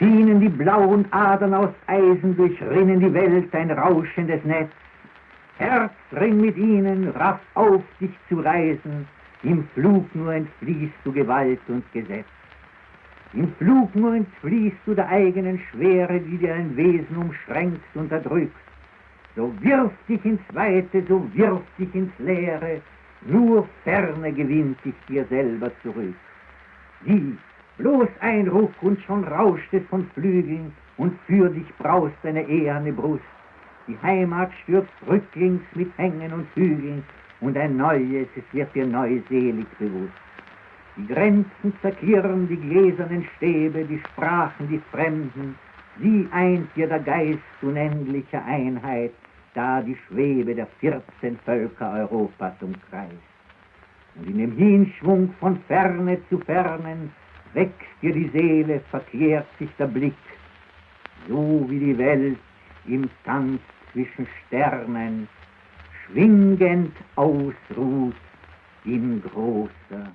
Schienen die blauen Adern aus Eisen, durchrinnen die Welt ein rauschendes Netz. Herzring mit ihnen, raff auf, dich zu reisen, im Flug nur entfliehst du Gewalt und Gesetz. Im Flug nur entfliehst du der eigenen Schwere, die dir ein Wesen umschränkt, unterdrückt. So wirf dich ins Weite, so wirf dich ins Leere, nur Ferne gewinnt dich dir selber zurück. Sieh, bloß ein Ruck und schon rauscht es von Flügeln und für dich braust deine eherne Brust. Die Heimat stürzt rücklings mit Hängen und Hügeln und ein neues, es wird dir neu selig bewusst. Die Grenzen zerklirren die gläsernen Stäbe, die Sprachen, die Fremden, sie eint dir der Geist unendlicher Einheit, da die Schwebe der vierzehn Völker Europas umkreist. Und in dem Hinschwung von Ferne zu Fernen wächst dir die Seele, verkehrt sich der Blick, so wie die Welt im Tanz zwischen Sternen schwingend ausruht in großer.